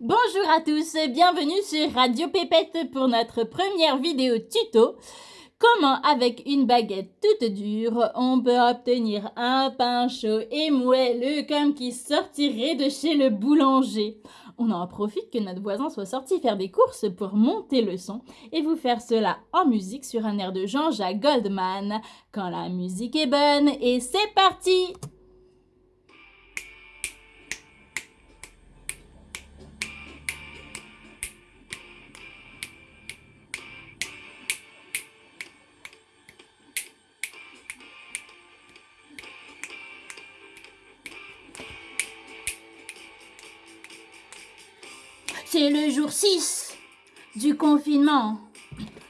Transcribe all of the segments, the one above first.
Bonjour à tous, bienvenue sur Radio Pépette pour notre première vidéo tuto. Comment avec une baguette toute dure, on peut obtenir un pain chaud et moelleux comme qui sortirait de chez le boulanger. On en profite que notre voisin soit sorti faire des courses pour monter le son et vous faire cela en musique sur un air de Jean-Jacques Goldman. Quand la musique est bonne et c'est parti C'est le jour 6 du confinement.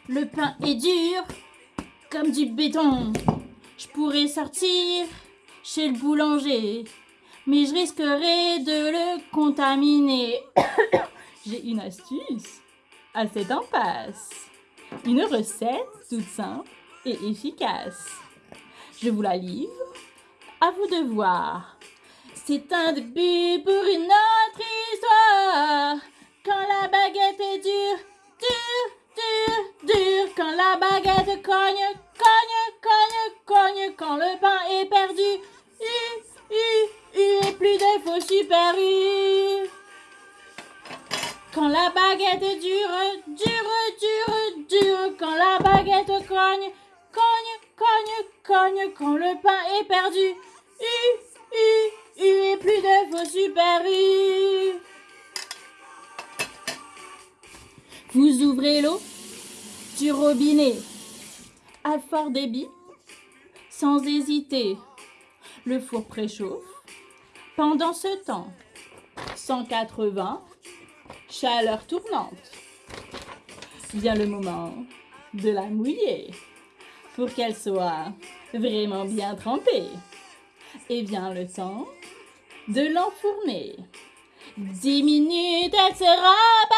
Le pain est dur comme du béton. Je pourrais sortir chez le boulanger, mais je risquerais de le contaminer. J'ai une astuce à cette impasse. Une recette toute simple et efficace. Je vous la livre. À vous de voir. C'est un début pour une autre histoire. Quand la baguette est dure, dure, dure, dure. Quand la baguette cogne, cogne, cogne, cogne. Quand le pain est perdu, u, u, u. Et plus de faux super. Quand la baguette est dure, dure, dure, dure. Quand la baguette cogne, cogne, cogne, cogne. Quand le pain est perdu, u, u, u. Et plus de faux super. Vous ouvrez l'eau du robinet à fort débit, sans hésiter. Le four préchauffe. Pendant ce temps, 180, chaleur tournante. Vient le moment de la mouiller pour qu'elle soit vraiment bien trempée. Et vient le temps de l'enfourner. 10 minutes, elle sera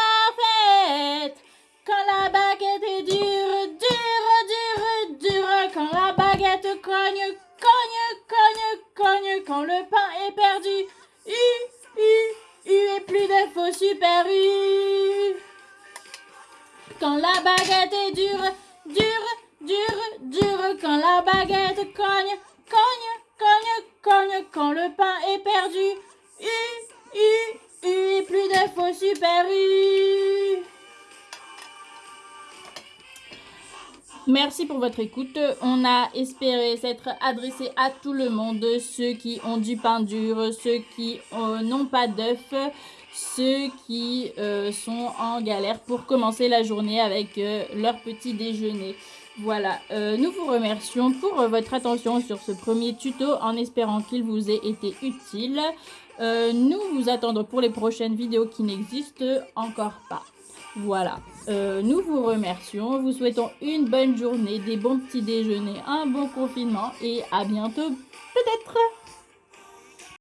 cogne. Quand le pain est perdu, u, u, plus de faux super u. Quand la baguette est dure, dure, dure, dure. Quand la baguette cogne, cogne, cogne, cogne. Quand le pain est perdu, u, U, plus de faux super U. Merci pour votre écoute. On a espéré s'être adressé à tout le monde, ceux qui ont du pain dur, ceux qui euh, n'ont pas d'œufs, ceux qui euh, sont en galère pour commencer la journée avec euh, leur petit déjeuner. Voilà, nous vous remercions pour votre attention sur ce premier tuto en espérant qu'il vous ait été utile. Nous vous attendons pour les prochaines vidéos qui n'existent encore pas. Voilà, euh, nous vous remercions, vous souhaitons une bonne journée, des bons petits déjeuners, un bon confinement et à bientôt peut-être